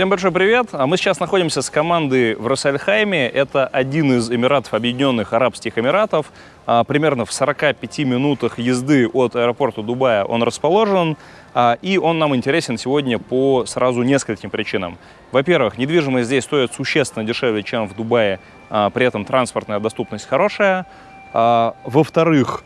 Всем большой привет! А Мы сейчас находимся с командой в Рассельхайме. Это один из Эмиратов Объединенных Арабских Эмиратов. А, примерно в 45 минутах езды от аэропорта Дубая он расположен. А, и он нам интересен сегодня по сразу нескольким причинам. Во-первых, недвижимость здесь стоит существенно дешевле, чем в Дубае. При этом транспортная доступность хорошая. Во-вторых,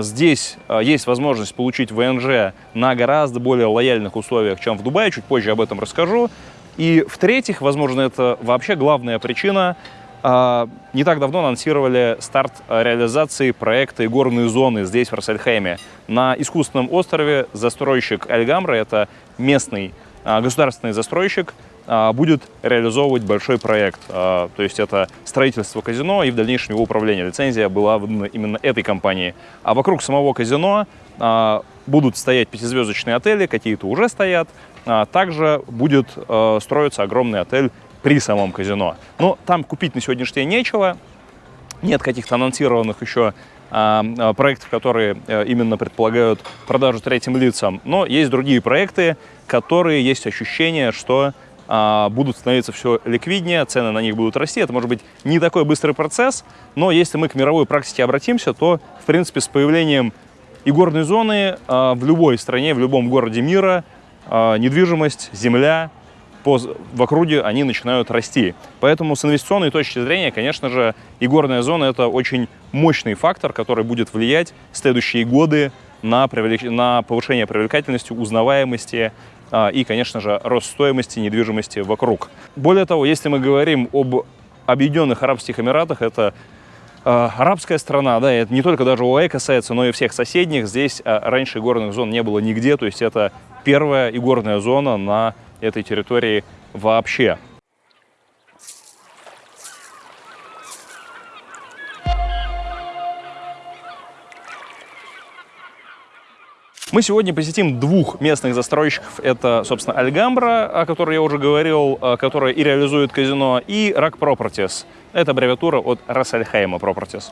Здесь есть возможность получить ВНЖ на гораздо более лояльных условиях, чем в Дубае. Чуть позже об этом расскажу. И в-третьих, возможно, это вообще главная причина, а, не так давно анонсировали старт реализации проекта «Игорные зоны» здесь, в Рассельхейме. На искусственном острове застройщик Альгамра, это местный а, государственный застройщик, а, будет реализовывать большой проект. То есть это строительство казино и в дальнейшем его управление. Лицензия была выдана именно этой компании. А вокруг самого казино будут стоять пятизвездочные отели, какие-то уже стоят, а, также будет э, строиться огромный отель при самом казино. Но там купить на сегодняшний день нечего. Нет каких-то анонсированных еще а, а, проектов, которые э, именно предполагают продажу третьим лицам. Но есть другие проекты, которые есть ощущение, что будут становиться все ликвиднее, цены на них будут расти. Это может быть не такой быстрый процесс, но если мы к мировой практике обратимся, то, в принципе, с появлением игорной зоны в любой стране, в любом городе мира а, недвижимость, земля по, в округе, они начинают расти. Поэтому с инвестиционной точки зрения, конечно же, и горная зона – это очень мощный фактор, который будет влиять в следующие годы на, привлек... на повышение привлекательности, узнаваемости а, и, конечно же, рост стоимости недвижимости вокруг. Более того, если мы говорим об Объединенных Арабских Эмиратах, это арабская страна, да, это не только даже ОАЭ касается, но и всех соседних. Здесь э, раньше горных зон не было нигде, то есть это первая игорная зона на этой территории вообще. Мы сегодня посетим двух местных застройщиков. Это, собственно, Альгамбра, о которой я уже говорил, э, которая и реализует казино, и Рак Properties. Это аббревиатура от Рассельхейма Properties.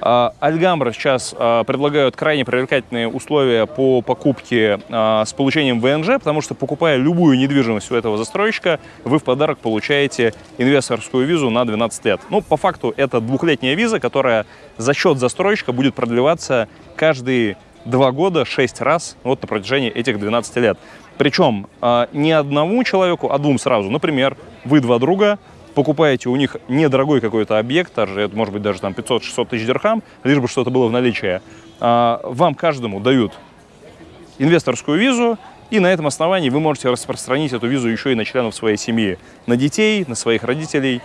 А, Альгамбра сейчас а, предлагают крайне привлекательные условия по покупке с получением ВНЖ, потому что покупая любую недвижимость у этого застройщика, вы в подарок получаете инвесторскую визу на 12 лет. Ну, по факту это двухлетняя виза, которая за счет застройщика будет продлеваться каждые два года, шесть раз вот на протяжении этих 12 лет. Причем не одному человеку, а двум сразу. Например, вы два друга, покупаете у них недорогой какой-то объект, даже, это может быть даже там 500-600 тысяч дирхам, лишь бы что-то было в наличии, а, вам каждому дают инвесторскую визу, и на этом основании вы можете распространить эту визу еще и на членов своей семьи, на детей, на своих родителей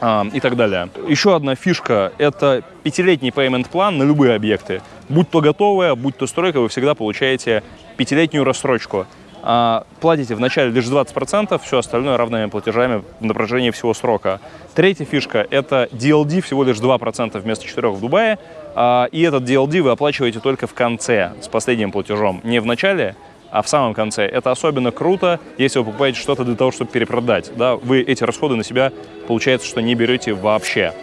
а, и так далее. Еще одна фишка – это пятилетний payment план на любые объекты. Будь то готовая, будь то стройка, вы всегда получаете пятилетнюю рассрочку а, платите вначале лишь 20%, все остальное равными платежами на протяжении всего срока. Третья фишка – это DLD всего лишь 2% вместо 4% в Дубае, а, и этот DLD вы оплачиваете только в конце с последним платежом, не в начале, а в самом конце. Это особенно круто, если вы покупаете что-то для того, чтобы перепродать. Да? Вы эти расходы на себя, получается, что не берете вообще.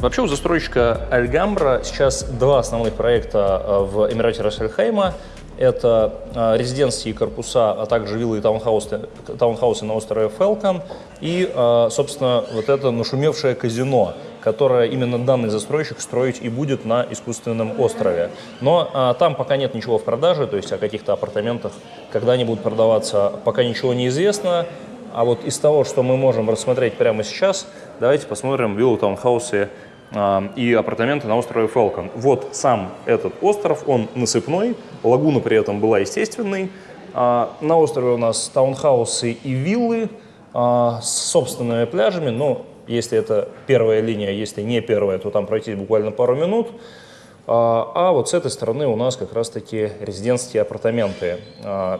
Вообще у застройщика Альгамбра сейчас два основных проекта э, в Эмирате Рассельхейма. Это э, резиденции и корпуса, а также виллы и таунхаусы, таунхаусы на острове Фелкон. И, э, собственно, вот это нашумевшее казино, которое именно данный застройщик строить и будет на искусственном острове. Но там пока нет ничего в продаже, то есть о каких-то апартаментах, когда они будут продаваться, пока ничего не известно. А вот из того, что мы можем рассмотреть прямо сейчас, давайте посмотрим виллу таунхаусы и апартаменты на острове Фелкон. Вот сам этот остров, он насыпной, лагуна при этом была естественной. А, на острове у нас таунхаусы и виллы а, с собственными пляжами, но если это первая линия, если не первая, то там пройти буквально пару минут. А, а вот с этой стороны у нас как раз-таки резидентские апартаменты.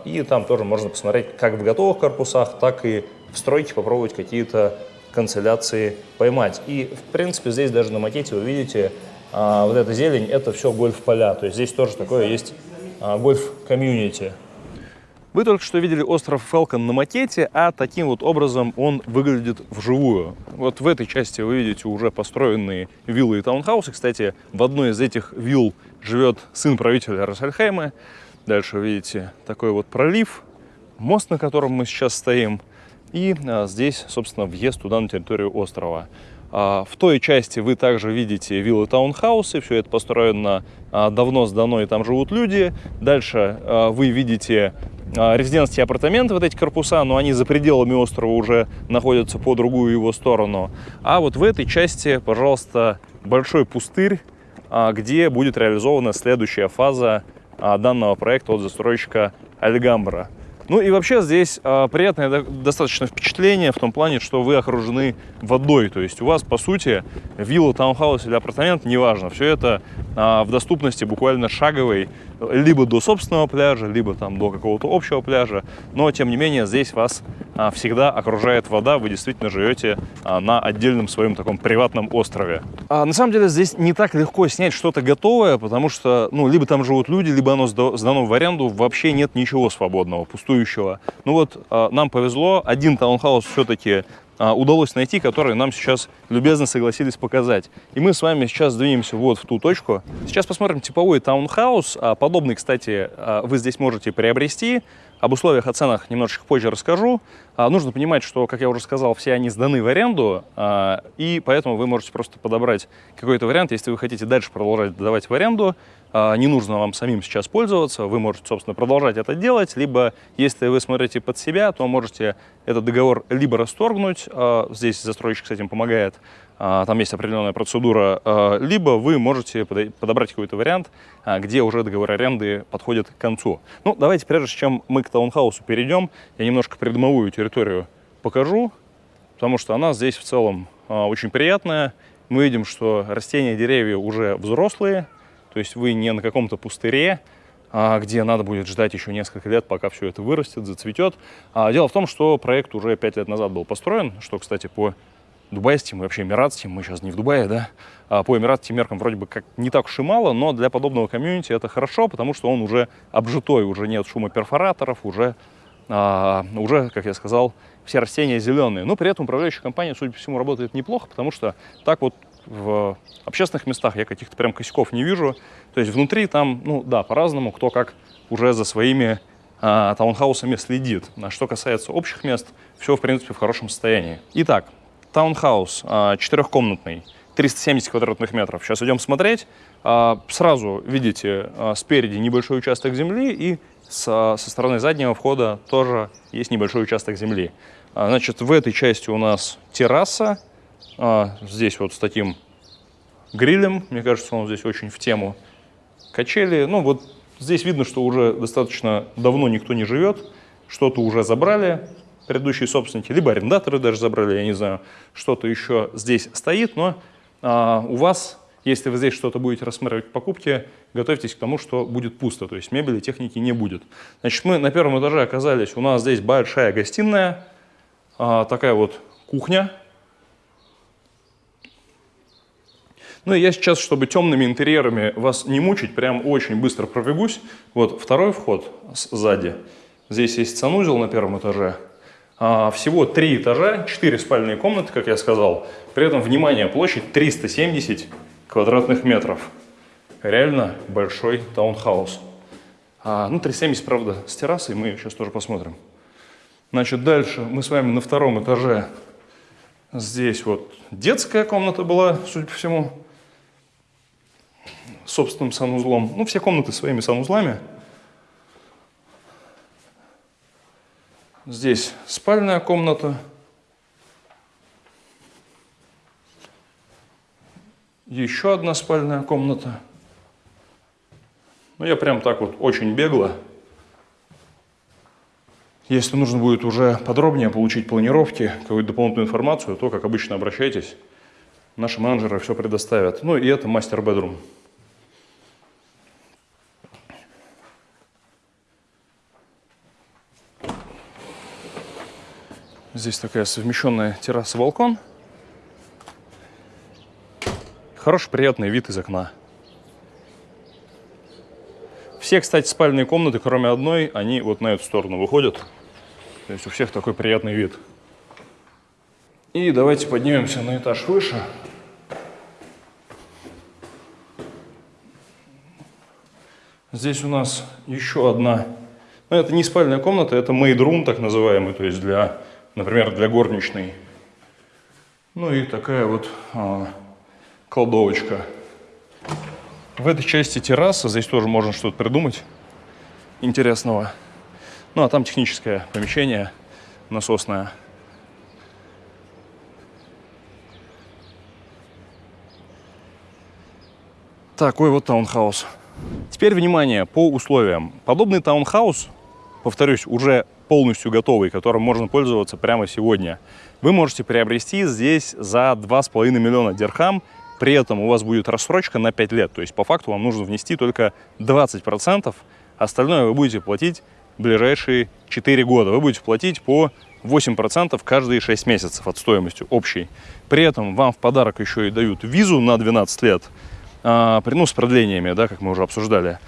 И там тоже можно посмотреть как в готовых корпусах, так и в стройке попробовать какие-то канцеляции поймать. И, в принципе, здесь даже на макете вы видите, а, вот эта зелень, это все гольф-поля. То есть здесь тоже такое есть а, гольф-комьюнити. Вы только что видели остров Фелкон на макете, а таким вот образом он выглядит вживую. Вот в этой части вы видите уже построенные виллы и таунхаусы. Кстати, в одной из этих вилл живет сын правителя Рассельхейма. Дальше видите такой вот пролив, мост, на котором мы сейчас стоим. И а, здесь, собственно, въезд туда, на территорию острова. А, в той части вы также видите виллы таунхаусы, все это построено а, давно сдано, и там живут люди. Дальше вы видите а, резидентские апартаменты, вот эти корпуса, но они за пределами острова уже находятся по другую его сторону. А вот в этой части, пожалуйста, большой пустырь, где будет реализована следующая фаза данного проекта от застройщика Альгамбра. Ну и вообще здесь э, приятное достаточно впечатление в том плане, что вы окружены водой. То есть у вас, по сути, вилла, таунхаус или апартамент, неважно, все это э, в доступности буквально шаговой, либо до собственного пляжа, либо там до какого-то общего пляжа. Но, тем не менее, здесь вас э, всегда окружает вода, вы действительно живете э, на отдельном своем таком приватном острове. А, на самом деле здесь не так легко снять что-то готовое, потому что, ну, либо там живут люди, либо оно сдано в аренду, вообще нет ничего свободного, пустую бытующего. Ну вот а, нам повезло, один таунхаус все-таки а, удалось найти, который нам сейчас любезно согласились показать. И мы с вами сейчас двинемся вот в ту точку. Сейчас посмотрим типовой таунхаус. А, подобный, кстати, вы здесь можете приобрести. Об условиях, о ценах немножечко позже расскажу. Нужно понимать, что, как я уже сказал, все они сданы в аренду, и поэтому вы можете просто подобрать какой-то вариант, если вы хотите дальше продолжать давать в аренду, а, не нужно вам самим сейчас пользоваться, вы можете, собственно, продолжать это делать, либо, если вы смотрите под себя, то можете этот договор либо расторгнуть, а, здесь застройщик с этим помогает, а, там есть определенная процедура, либо вы можете подобрать какой-то вариант, где уже договор аренды подходит к концу. Ну, давайте, прежде чем мы к таунхаусу перейдем, я немножко придомовую территорию покажу, потому что она здесь в целом очень приятная. Мы видим, что растения, деревья уже взрослые, то есть вы не на каком-то пустыре, а, где надо будет ждать еще несколько лет, пока все это вырастет, зацветет. А дело в том, что проект уже пять лет назад был построен, что, кстати, по дубайским и вообще эмиратским, мы сейчас не в Дубае, да, а по эмиратским меркам вроде бы как не так уж и мало, но для подобного комьюнити это хорошо, потому что он уже обжитой, уже нет шума перфораторов, уже, а, уже, как я сказал, все растения зеленые. Но при этом управляющая компания, судя по всему, работает неплохо, потому что так вот в общественных местах я каких-то прям косяков не вижу. То есть внутри там, ну да, по-разному, кто как уже за своими а, таунхаусами следит. А что касается общих мест, все, в принципе, в хорошем состоянии. Итак, таунхаус а, четырехкомнатный, 370 квадратных метров. Сейчас идем смотреть. А, сразу видите а, спереди небольшой участок земли и со, со стороны заднего входа тоже есть небольшой участок земли. А, значит, в этой части у нас терраса, а, здесь вот с таким грилем, мне кажется, он здесь очень в тему. Качели, ну вот здесь видно, что уже достаточно давно никто не живет, что-то уже забрали предыдущие собственники, либо арендаторы даже забрали, я не знаю, что-то еще здесь стоит, но а, у вас, если вы здесь что-то будете рассматривать в покупке, готовьтесь к тому, что будет пусто, то есть мебели, техники не будет. Значит, мы на первом этаже оказались, у нас здесь большая гостиная, а, такая вот кухня, Ну и я сейчас, чтобы темными интерьерами вас не мучить, прям очень быстро пробегусь. Вот второй вход сзади. Здесь есть санузел на первом этаже. А, всего три этажа, четыре спальные комнаты, как я сказал. При этом, внимание, площадь 370 квадратных метров. Реально большой таунхаус. А, ну, 370, правда, с террасой, мы сейчас тоже посмотрим. Значит, дальше мы с вами на втором этаже. Здесь вот детская комната была, судя по всему собственным санузлом. Ну, все комнаты своими санузлами. Здесь спальная комната. Еще одна спальная комната. Ну, я прям так вот очень бегло. Если нужно будет уже подробнее получить планировки, какую-то дополнительную информацию, то, как обычно, обращайтесь. Наши менеджеры все предоставят. Ну и это мастер-бедрум. Здесь такая совмещенная терраса-балкон. Хороший, приятный вид из окна. Все, кстати, спальные комнаты, кроме одной, они вот на эту сторону выходят. То есть у всех такой приятный вид. И давайте поднимемся на этаж выше. Здесь у нас еще одна, ну это не спальная комната, это room так называемый, то есть для, например, для горничной. Ну и такая вот а, кладовочка. В этой части терраса, здесь тоже можно что-то придумать интересного. Ну а там техническое помещение насосное. Такой вот таунхаус. Теперь внимание по условиям. Подобный таунхаус, повторюсь, уже полностью готовый, которым можно пользоваться прямо сегодня, вы можете приобрести здесь за 2,5 миллиона дирхам. При этом у вас будет рассрочка на 5 лет. То есть по факту вам нужно внести только 20%. Остальное вы будете платить ближайшие 4 года. Вы будете платить по 8% каждые 6 месяцев от стоимости общей. При этом вам в подарок еще и дают визу на 12 лет, а, ну, с продлениями, да, как мы уже обсуждали.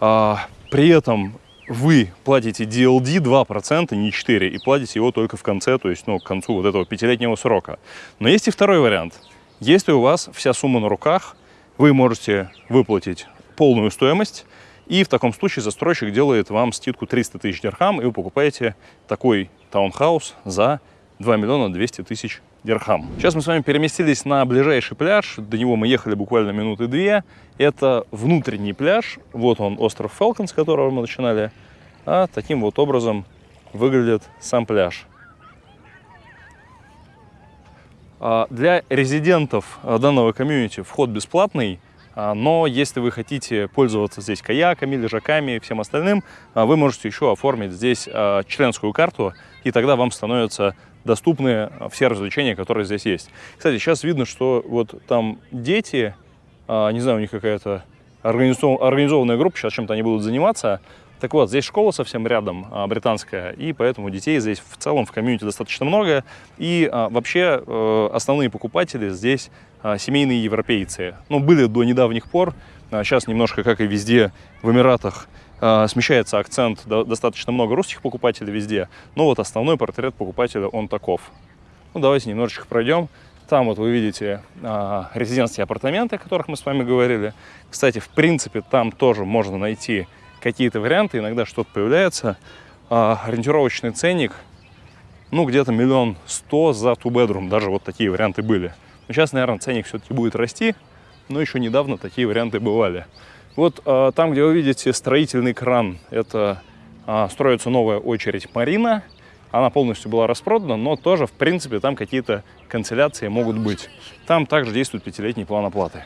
А, при этом вы платите DLD 2%, не 4%, и платите его только в конце, то есть, ну, к концу вот этого пятилетнего срока. Но есть и второй вариант. Если у вас вся сумма на руках, вы можете выплатить полную стоимость, и в таком случае застройщик делает вам скидку 300 тысяч дирхам, и вы покупаете такой таунхаус за 2 миллиона 200 тысяч дирхам. Сейчас мы с вами переместились на ближайший пляж. До него мы ехали буквально минуты две. Это внутренний пляж. Вот он, остров Фелкон, с которого мы начинали. А таким вот образом выглядит сам пляж. А для резидентов данного комьюнити вход бесплатный. А, но если вы хотите пользоваться здесь каяками, лежаками и всем остальным, а, вы можете еще оформить здесь а, членскую карту, и тогда вам становятся доступны все развлечения, которые здесь есть. Кстати, сейчас видно, что вот там дети, не знаю, у них какая-то организованная группа, сейчас чем-то они будут заниматься, так вот, здесь школа совсем рядом, а, британская, и поэтому детей здесь в целом в комьюнити достаточно много. И а, вообще э, основные покупатели здесь а, семейные европейцы. Ну, были до недавних пор, сейчас немножко, как и везде в Эмиратах, смещается акцент, достаточно много русских покупателей везде, но вот основной портрет покупателя, он таков. Ну, давайте немножечко пройдем. Там вот вы видите а, резидентские апартаменты, о которых мы с вами говорили. Кстати, в принципе, там тоже можно найти какие-то варианты, иногда что-то появляется. А, ориентировочный ценник, ну, где-то миллион сто за two-bedroom, даже вот такие варианты были. Но сейчас, наверное, ценник все-таки будет расти, но еще недавно такие варианты бывали. Вот а, там, где вы видите строительный кран, это а, строится новая очередь Марина. Она полностью была распродана, но тоже, в принципе, там какие-то канцеляции могут быть. Там также действует пятилетний план оплаты.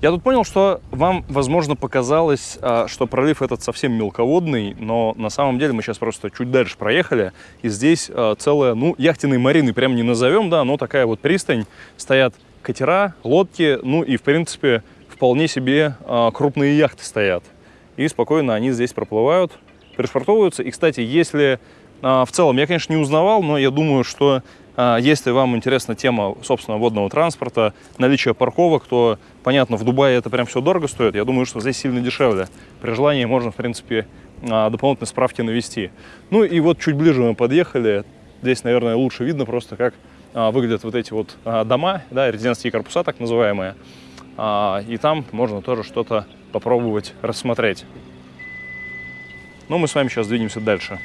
Я тут понял, что вам, возможно, показалось, а, что пролив этот совсем мелководный, но на самом деле мы сейчас просто чуть дальше проехали, и здесь а, целая, ну, яхтенной марины прям не назовем, да, но такая вот пристань, стоят катера, лодки, ну и, в принципе, вполне себе а, крупные яхты стоят. И спокойно они здесь проплывают, пришвартовываются. И, кстати, если в целом, я, конечно, не узнавал, но я думаю, что а, если вам интересна тема, собственно, водного транспорта, наличие парковок, то, понятно, в Дубае это прям все дорого стоит. Я думаю, что здесь сильно дешевле. При желании можно, в принципе, а, дополнительные справки навести. Ну и вот чуть ближе мы подъехали. Здесь, наверное, лучше видно просто, как а, выглядят вот эти вот дома, да, резидентские корпуса так называемые. И там можно тоже что-то попробовать рассмотреть. Ну, мы с вами сейчас двинемся дальше.